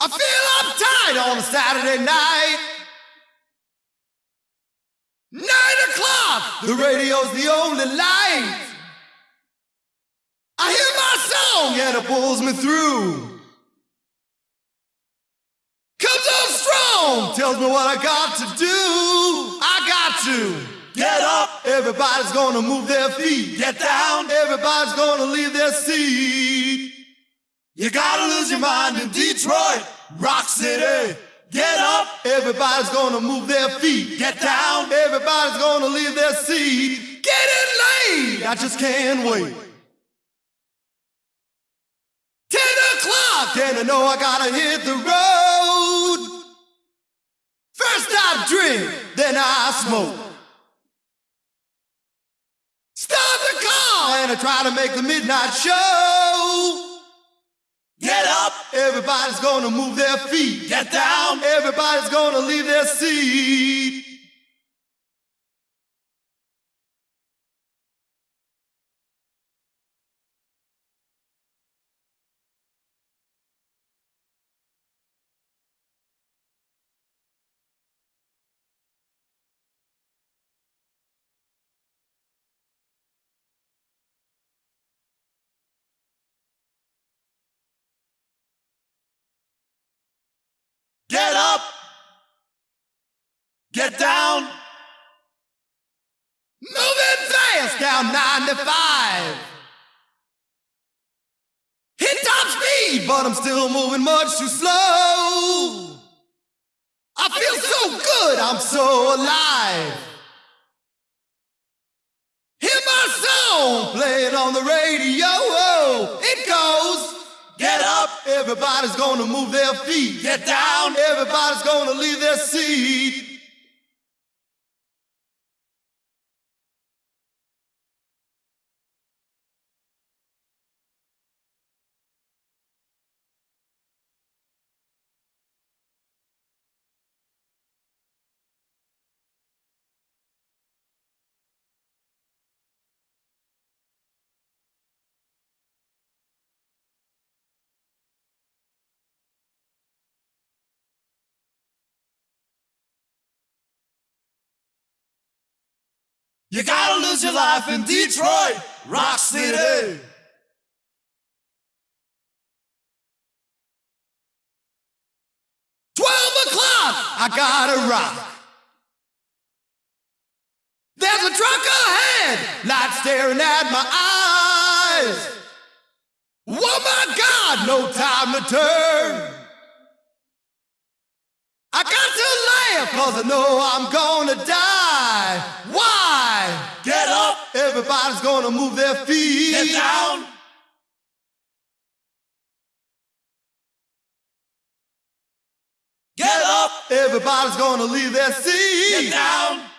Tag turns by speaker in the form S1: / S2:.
S1: I feel uptight on a Saturday night. Nine o'clock, the radio's the only light. I hear my song and it pulls me through. Comes on strong, tells me what I got to do. I got to get up. Everybody's gonna move their feet. Get down. Everybody's gonna leave their seat. You gotta lose your mind in Detroit, Rock City. Get up. Everybody's gonna move their feet. Get down. Everybody's gonna leave their seat. Get in late. I just can't wait. Ten o'clock, and I know I gotta hit the road. First I drink, then I smoke. Start the car, and I try to make the midnight show. Up! Everybody's gonna move their feet. Get down! Everybody's gonna leave their seat. Get down! Moving fast down 95. Hit top speed, but I'm still moving much too slow. I feel so good, I'm so alive. Hear my song playing on the radio. It goes. Get up, everybody's gonna move their feet. Get down, everybody's gonna leave their seat. You gotta lose your life in Detroit, Rock City. Twelve o'clock, I gotta rock. There's a truck ahead, light staring at my eyes. Oh my God, no time to turn. I got to laugh cause I know I'm gonna die. Why? Everybody's gonna move their feet. Get down. Get up. Everybody's gonna leave their seat. Get down.